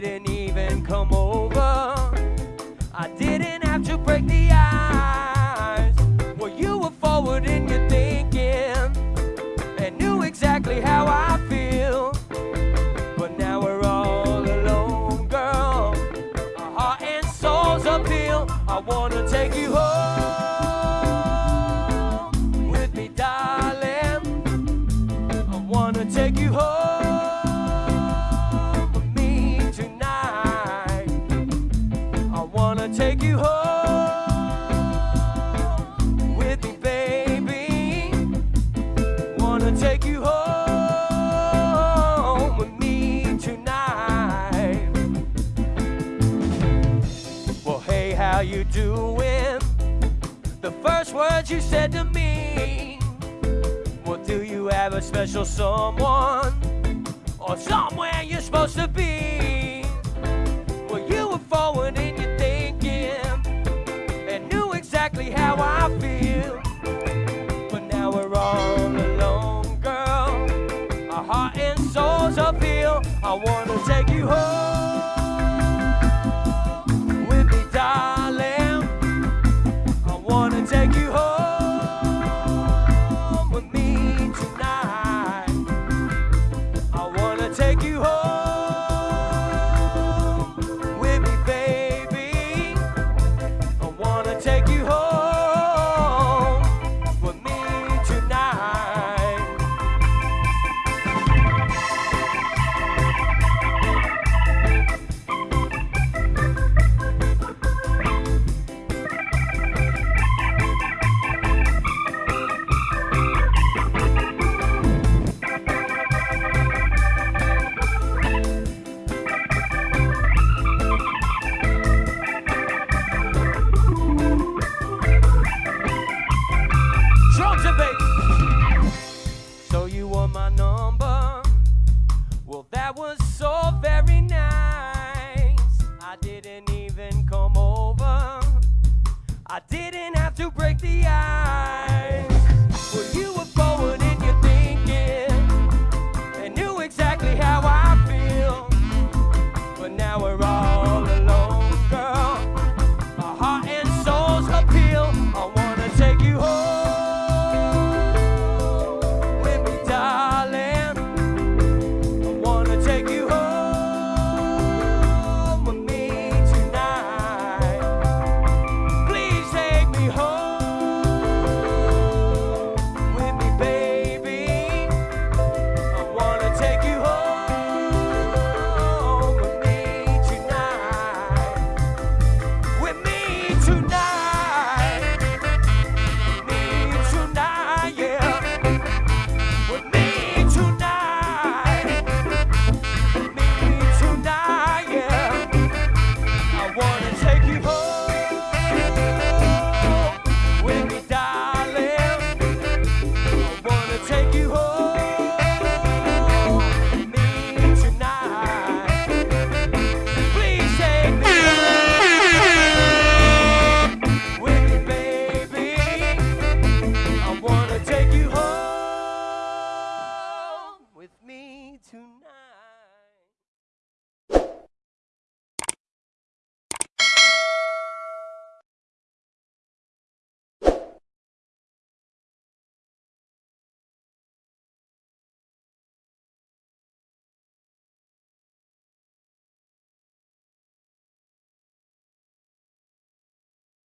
didn't even come over. I didn't have to break the ice. Well, you were forward in your thinking and knew exactly how I feel. But now we're all alone, girl. Our heart and souls appeal. I wanna take you home with me, darling. I wanna take you home. How you doing? The first words you said to me. Well, do you have a special someone or somewhere you're supposed to be? Appeal. I wanna take you home didn't have to break the ice. tonight.